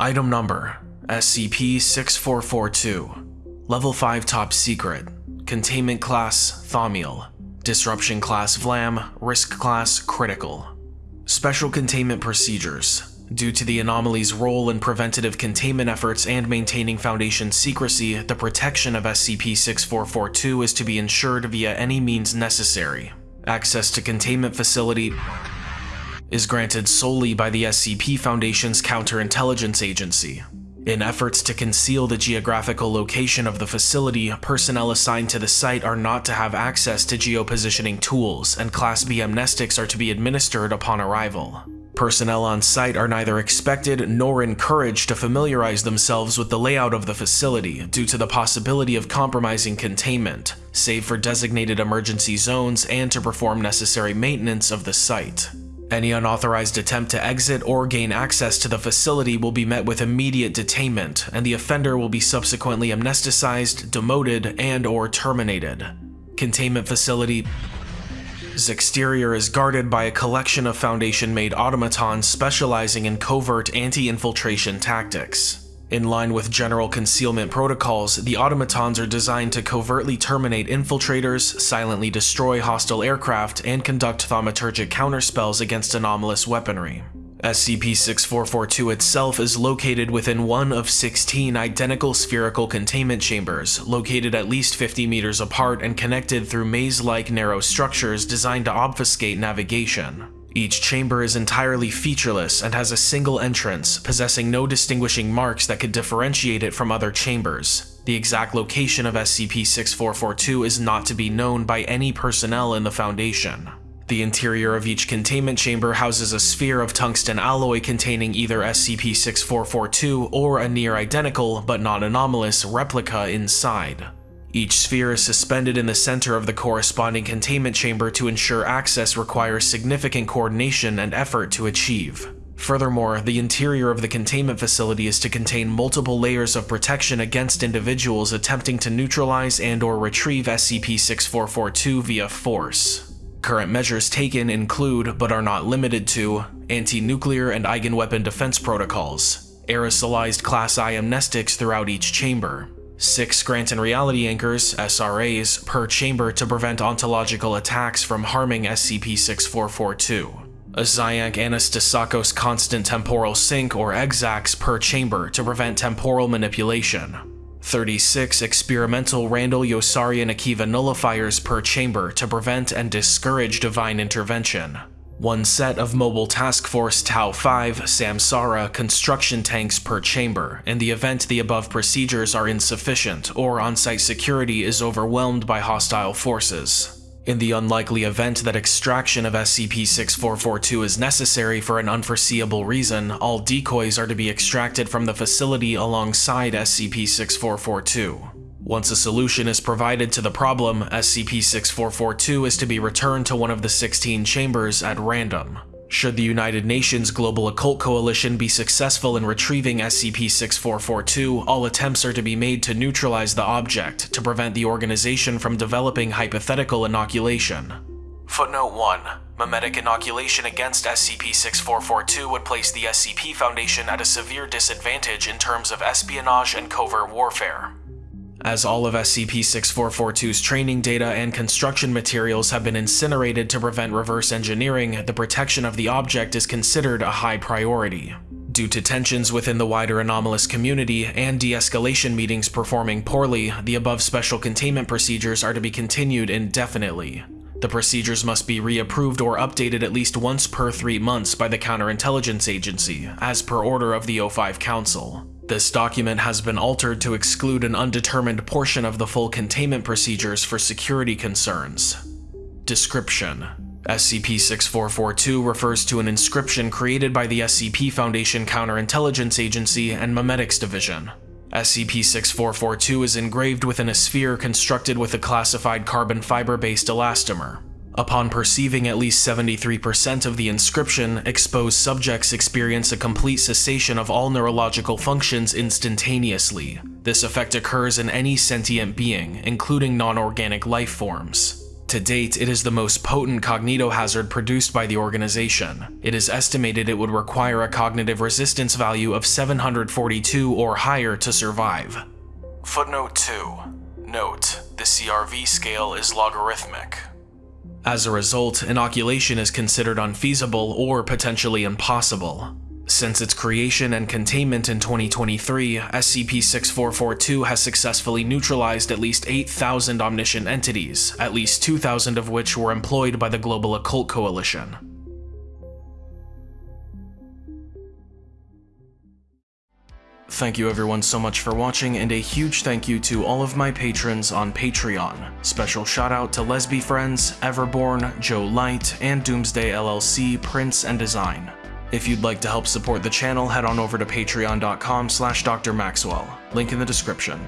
Item Number SCP-6442 Level 5 Top Secret. Containment Class Thaumiel. Disruption Class Vlam. Risk Class Critical. Special Containment Procedures Due to the anomaly's role in preventative containment efforts and maintaining Foundation secrecy, the protection of SCP-6442 is to be ensured via any means necessary. Access to containment facility is granted solely by the SCP Foundation's counterintelligence agency. In efforts to conceal the geographical location of the facility, personnel assigned to the site are not to have access to geopositioning tools, and Class B amnestics are to be administered upon arrival. Personnel on site are neither expected nor encouraged to familiarize themselves with the layout of the facility due to the possibility of compromising containment, save for designated emergency zones and to perform necessary maintenance of the site. Any unauthorized attempt to exit or gain access to the facility will be met with immediate detainment, and the offender will be subsequently amnesticized, demoted, and or terminated. Containment facility its exterior is guarded by a collection of Foundation-made automatons specializing in covert anti-infiltration tactics. In line with general concealment protocols, the automatons are designed to covertly terminate infiltrators, silently destroy hostile aircraft, and conduct thaumaturgic counterspells against anomalous weaponry. SCP-6442 itself is located within one of 16 identical spherical containment chambers, located at least 50 meters apart and connected through maze-like narrow structures designed to obfuscate navigation. Each chamber is entirely featureless and has a single entrance, possessing no distinguishing marks that could differentiate it from other chambers. The exact location of SCP-6442 is not to be known by any personnel in the Foundation. The interior of each containment chamber houses a sphere of tungsten alloy containing either SCP-6442 or a near-identical, but not anomalous, replica inside. Each sphere is suspended in the center of the corresponding containment chamber to ensure access requires significant coordination and effort to achieve. Furthermore, the interior of the containment facility is to contain multiple layers of protection against individuals attempting to neutralize and or retrieve SCP-6442 via force. Current measures taken include, but are not limited to, anti-nuclear and eigenweapon defense protocols, aerosolized Class I amnestics throughout each chamber, six Scranton reality anchors, SRAs, per chamber to prevent ontological attacks from harming SCP-6442, a Xiank Anastasakos constant temporal sink or EXACS per chamber to prevent temporal manipulation, 36 experimental Randall Yosarian Akiva nullifiers per chamber to prevent and discourage divine intervention. One set of Mobile Task Force Tau-5 Samsara construction tanks per chamber in the event the above procedures are insufficient or on-site security is overwhelmed by hostile forces. In the unlikely event that extraction of SCP-6442 is necessary for an unforeseeable reason, all decoys are to be extracted from the facility alongside SCP-6442. Once a solution is provided to the problem, SCP-6442 is to be returned to one of the 16 chambers at random. Should the United Nations Global Occult Coalition be successful in retrieving SCP-6442, all attempts are to be made to neutralize the object, to prevent the organization from developing hypothetical inoculation. Footnote 1. Memetic inoculation against SCP-6442 would place the SCP Foundation at a severe disadvantage in terms of espionage and covert warfare. As all of SCP-6442's training data and construction materials have been incinerated to prevent reverse engineering, the protection of the object is considered a high priority. Due to tensions within the wider anomalous community and de-escalation meetings performing poorly, the above special containment procedures are to be continued indefinitely. The procedures must be reapproved or updated at least once per three months by the Counterintelligence Agency, as per order of the O5 Council. This document has been altered to exclude an undetermined portion of the full containment procedures for security concerns. Description SCP-6442 refers to an inscription created by the SCP Foundation Counterintelligence Agency and Memetics Division. SCP-6442 is engraved within a sphere constructed with a classified carbon fiber-based elastomer. Upon perceiving at least 73% of the inscription, exposed subjects experience a complete cessation of all neurological functions instantaneously. This effect occurs in any sentient being, including non-organic life forms. To date, it is the most potent cognitohazard produced by the organization. It is estimated it would require a cognitive resistance value of 742 or higher to survive. Footnote 2. Note, the CRV scale is logarithmic. As a result, inoculation is considered unfeasible or potentially impossible. Since its creation and containment in 2023, SCP-6442 has successfully neutralized at least 8,000 omniscient entities, at least 2,000 of which were employed by the Global Occult Coalition. Thank you everyone so much for watching, and a huge thank you to all of my patrons on Patreon. Special shout out to Lesby Friends, Everborn, Joe Light, and Doomsday LLC, Prince and Design. If you'd like to help support the channel, head on over to patreon.com slash drmaxwell, link in the description.